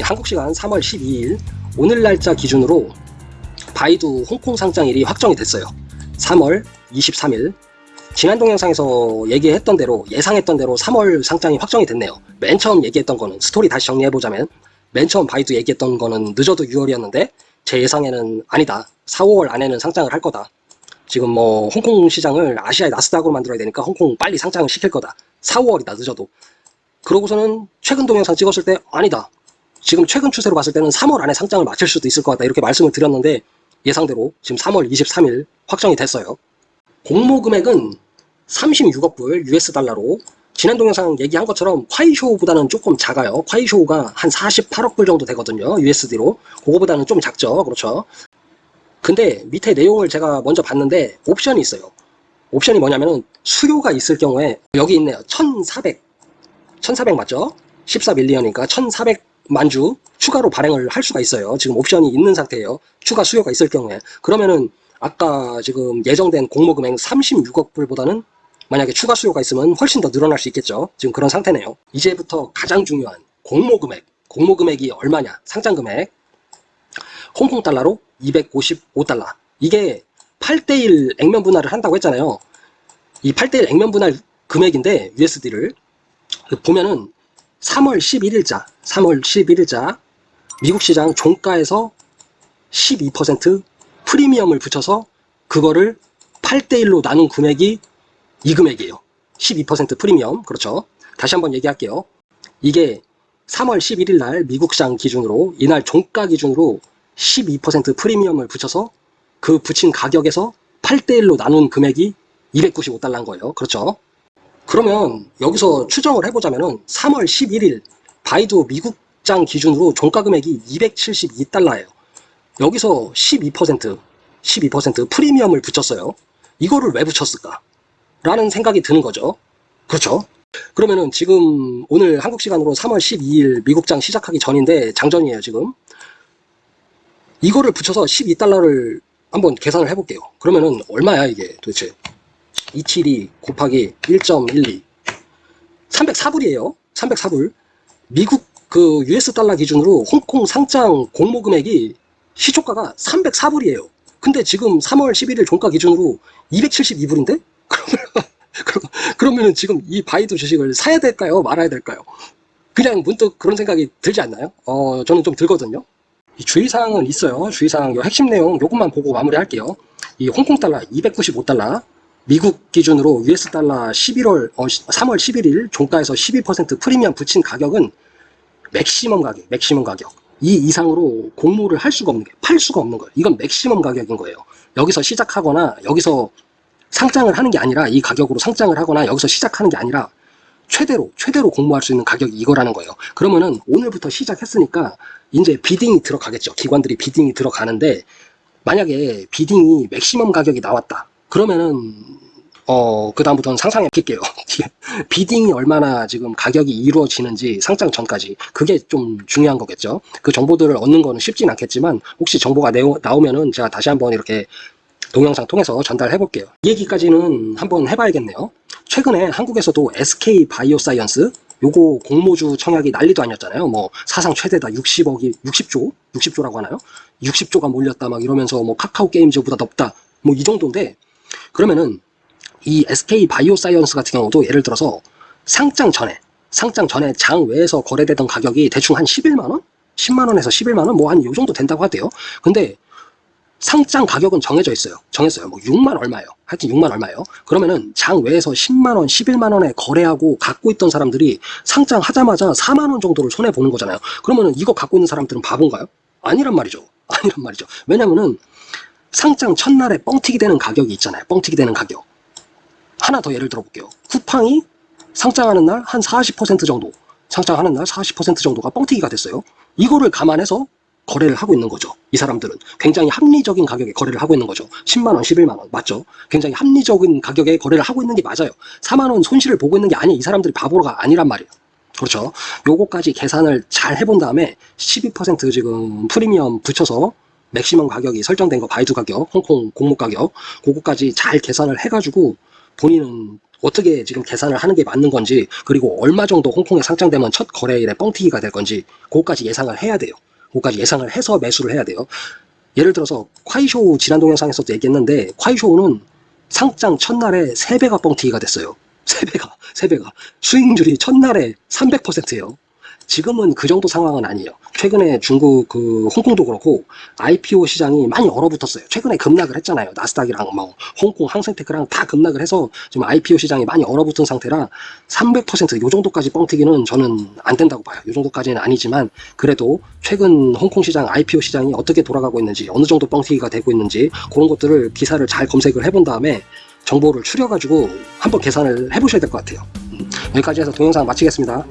한국 시간 3월 12일 오늘 날짜 기준으로 바이두 홍콩 상장일이 확정이 됐어요. 3월 23일 지난 동영상에서 얘기했던 대로 예상했던 대로 3월 상장이 확정이 됐네요. 맨 처음 얘기했던 거는 스토리 다시 정리해보자면 맨 처음 바이두 얘기했던 거는 늦어도 6월이었는데 제 예상에는 아니다. 4, 5월 안에는 상장을 할 거다. 지금 뭐 홍콩 시장을 아시아의 나스닥으로 만들어야 되니까 홍콩 빨리 상장을 시킬 거다. 4, 5월이다 늦어도. 그러고서는 최근 동영상 찍었을 때 아니다. 지금 최근 추세로 봤을 때는 3월 안에 상장을 마칠 수도 있을 것 같다 이렇게 말씀을 드렸는데 예상대로 지금 3월 23일 확정이 됐어요. 공모 금액은 36억 불 US 달러로 지난 동영상 얘기한 것처럼 콰이쇼보다는 조금 작아요. 콰이쇼가 한 48억 불 정도 되거든요. USD로. 그거보다는 좀 작죠. 그렇죠. 근데 밑에 내용을 제가 먼저 봤는데 옵션이 있어요. 옵션이 뭐냐면은 수요가 있을 경우에 여기 있네요. 1400. 1400 맞죠? 14밀리언이니까 1400 만주 추가로 발행을 할 수가 있어요. 지금 옵션이 있는 상태예요. 추가 수요가 있을 경우에. 그러면은 아까 지금 예정된 공모 금액 36억 불보다는 만약에 추가 수요가 있으면 훨씬 더 늘어날 수 있겠죠. 지금 그런 상태네요. 이제부터 가장 중요한 공모 금액. 공모 금액이 얼마냐? 상장 금액. 홍콩 달러로 255달러. 이게 8대1 액면 분할을 한다고 했잖아요. 이 8대1 액면 분할 금액인데 USD를 보면은 3월 11일자, 3월 11일자 미국 시장 종가에서 12% 프리미엄을 붙여서 그거를 8대1로 나눈 금액이 이 금액이에요. 12% 프리미엄. 그렇죠. 다시 한번 얘기할게요. 이게 3월 11일 날 미국 시장 기준으로 이날 종가 기준으로 12% 프리미엄을 붙여서 그 붙인 가격에서 8대1로 나눈 금액이 295달러인 거예요. 그렇죠. 그러면 여기서 추정을 해보자면은 3월 11일 바이두 미국장 기준으로 종가 금액이 272달러예요. 여기서 12% 12% 프리미엄을 붙였어요. 이거를 왜 붙였을까? 라는 생각이 드는 거죠. 그렇죠. 그러면은 지금 오늘 한국 시간으로 3월 12일 미국장 시작하기 전인데 장전이에요 지금. 이거를 붙여서 12달러를 한번 계산을 해볼게요. 그러면은 얼마야 이게 도대체? 272 곱하기 1.12 304불이에요. 304불. 미국 그 US 달러 기준으로 홍콩 상장 공모 금액이 시초가가 304불이에요. 근데 지금 3월 11일 종가 기준으로 272불인데? 그러면, 지금 이 바이두 주식을 사야 될까요? 말아야 될까요? 그냥 문득 그런 생각이 들지 않나요? 어, 저는 좀 들거든요. 이 주의사항은 있어요. 주의사항, 요 핵심 내용 요것만 보고 마무리할게요. 이 홍콩 달러 295달러, 미국 기준으로 US 달러 11월, 어, 3월 11일 종가에서 12% 프리미엄 붙인 가격은 maximum 가격, maximum 가격. 이 이상으로 공모를 할 수가 없는 게, 팔 수가 없는 거예요. 이건 maximum 가격인 거예요. 여기서 시작하거나, 여기서 상장을 하는 게 아니라, 이 가격으로 상장을 하거나, 여기서 시작하는 게 아니라, 최대로, 최대로 공모할 수 있는 가격이 이거라는 거예요. 그러면은 오늘부터 시작했으니까, 이제 bidding이 들어가겠죠. 기관들이 bidding이 들어가는데, 만약에 bidding이 maximum 가격이 나왔다. 그러면은 어, 그다음부터는 상상해 볼게요. bidding이 얼마나 지금 가격이 이루어지는지 상장 전까지 그게 좀 중요한 거겠죠. 그 정보들을 얻는 거는 쉽진 않겠지만 혹시 정보가 나오면은 제가 다시 한번 이렇게 동영상 통해서 전달해 볼게요. 이 얘기까지는 한번 해봐야겠네요. 최근에 한국에서도 SK 바이오사이언스 요거 공모주 청약이 난리도 아니었잖아요. 뭐 사상 최대다 60억이 60조 60조라고 하나요? 60조가 몰렸다 막 이러면서 뭐 카카오 게임즈보다 높다 뭐 이 정도인데 그러면은 이 SK 바이오사이언스 같은 경우도 예를 들어서 상장 전에 상장 전에 장 외에서 거래되던 가격이 대충 한 11만원? 10만원에서 11만원? 뭐 한 요 정도 된다고 하대요. 근데 상장 가격은 정해져 있어요. 정했어요. 뭐 6만 얼마예요. 하여튼 6만 얼마예요. 그러면은 장 외에서 10만원, 11만원에 거래하고 갖고 있던 사람들이 상장 하자마자 4만원 정도를 손해보는 거잖아요. 그러면은 이거 갖고 있는 사람들은 바본가요? 아니란 말이죠. 아니란 말이죠. 왜냐면은 상장 첫날에 뻥튀기 되는 가격이 있잖아요. 뻥튀기 되는 가격. 하나 더 예를 들어볼게요. 쿠팡이 상장하는 날 한 40% 정도, 상장하는 날 40% 정도가 뻥튀기가 됐어요. 이거를 감안해서 거래를 하고 있는 거죠. 이 사람들은 굉장히 합리적인 가격에 거래를 하고 있는 거죠. 10만 원, 11만 원 맞죠? 굉장히 합리적인 가격에 거래를 하고 있는 게 맞아요. 4만 원 손실을 보고 있는 게 아니에요. 이 사람들이 바보가 아니란 말이에요. 그렇죠. 요거까지 계산을 잘 해본 다음에 12% 지금 프리미엄 붙여서 맥시멈 가격이 설정된 거 바이두 가격, 홍콩 공모 가격 그거까지 잘 계산을 해가지고 본인은 어떻게 지금 계산을 하는 게 맞는 건지 그리고 얼마 정도 홍콩에 상장되면 첫 거래일에 뻥튀기가 될 건지 그거까지 예상을 해야 돼요. 그거까지 예상을 해서 매수를 해야 돼요. 예를 들어서 콰이쇼 지난 동영상에서도 얘기했는데 콰이쇼는 상장 첫날에 3배가 뻥튀기가 됐어요. 3배가 3배가 수익률이 첫날에 300%예요. 지금은 그 정도 상황은 아니에요. 최근에 중국 그 홍콩도 그렇고 IPO 시장이 많이 얼어붙었어요. 최근에 급락을 했잖아요. 나스닥이랑 뭐 홍콩 항생테크랑 다 급락을 해서 지금 IPO 시장이 많이 얼어붙은 상태라 300%요 정도까지 뻥튀기는 저는 안 된다고 봐요. 요 정도까지는 아니지만 그래도 최근 홍콩 시장 IPO 시장이 어떻게 돌아가고 있는지 어느 정도 뻥튀기가 되고 있는지 그런 것들을 기사를 잘 검색을 해본 다음에 정보를 추려가지고 한번 계산을 해보셔야 될 것 같아요. 음, 여기까지 해서 동영상 마치겠습니다.